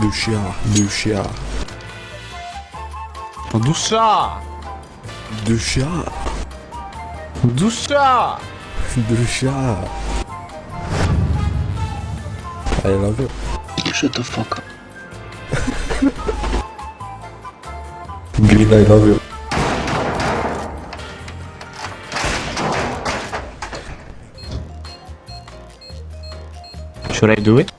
Душа, душа, Душа! душа, Душа! душа. I love you. Shut the fuck up. Green, I love you. Should I do it?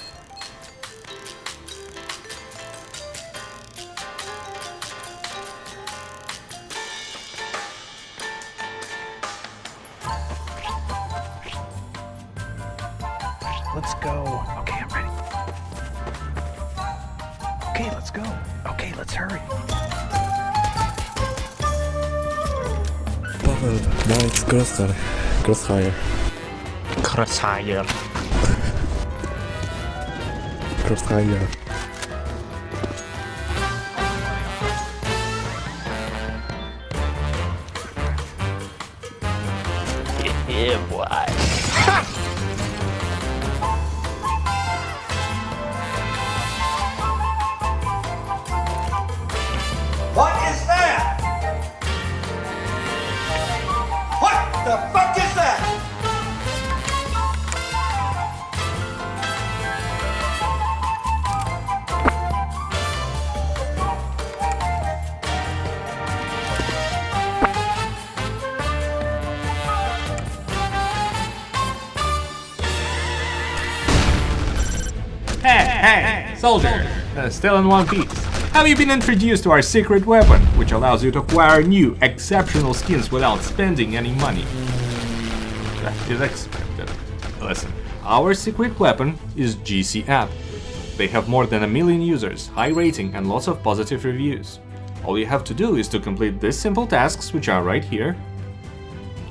Let's go. Okay, I'm ready. Okay, let's go. Okay, let's hurry. Paweł, nice crossfire. Crossfire. Crossfire. Crossfire. Yeah, boy. The fuck is that? Hey, hey, soldier! Uh, still in one piece. Have you been introduced to our secret weapon, which allows you to acquire new, exceptional skins without spending any money? That is expected. Listen, our secret weapon is GC App. They have more than a million users, high rating and lots of positive reviews. All you have to do is to complete these simple tasks which are right here.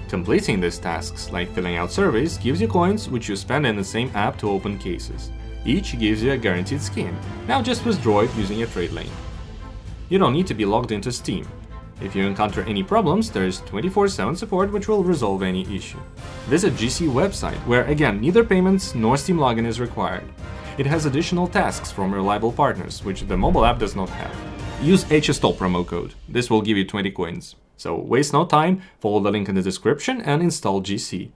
Completing these tasks, like filling out surveys, gives you coins which you spend in the same app to open cases. Each gives you a guaranteed skin. Now just withdraw it using a trade lane. You don't need to be logged into Steam. If you encounter any problems, there is 24-7 support which will resolve any issue. Visit GC website, where again neither payments nor Steam login is required. It has additional tasks from reliable partners, which the mobile app does not have. Use HSTOL promo code. This will give you 20 coins. So waste no time, follow the link in the description and install GC.